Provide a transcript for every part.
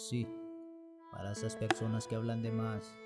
Sí, para esas personas que hablan de más.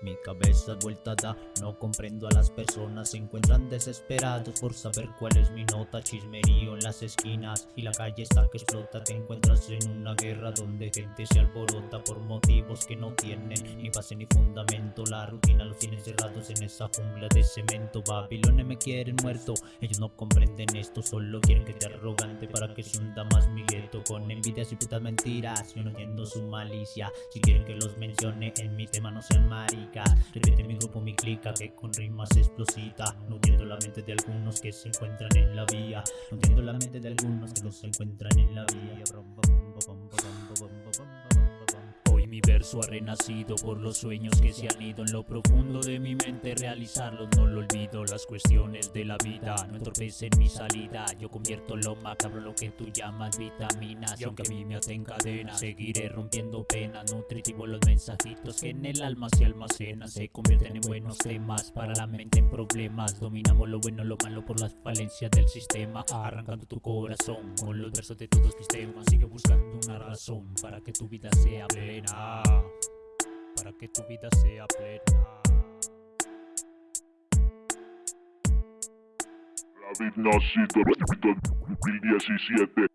Mi cabeza vuelta da, no comprendo a las personas, se encuentran desesperados por saber cuál es mi nota, chismerío en las esquinas y la calle está que explota, te encuentras en una guerra donde gente se alborota por motivos que no tienen ni base ni fundamento, la rutina los tiene cerrados en esa jungla de cemento, Babilones me quieren muerto, ellos no comprenden esto, solo quieren que te arrogante para que se hunda más mi gueto, con envidias y putas mentiras, yo no entiendo su malicia, si quieren que los mencione en mi tema no sean Repite mi grupo, mi clica que con rimas explosita No entiendo la mente de algunos que se encuentran en la vía No entiendo la mente de algunos que no se encuentran en la vía mi verso ha renacido por los sueños que se han ido en lo profundo de mi mente. Realizarlos no lo olvido las cuestiones de la vida no entorpecen mi salida. Yo convierto lo macabro lo que tú llamas vitaminas. Y aunque a mí me aten cadenas seguiré rompiendo penas. Nutritivo los mensajitos que en el alma se almacenan. Se convierten en buenos temas para la mente en problemas. Dominamos lo bueno lo malo por las falencias del sistema. Arrancando tu corazón con los versos de todos mis temas sigue buscando una razón para que tu vida sea plena para que tu vida sea plena. La vida nacido 2017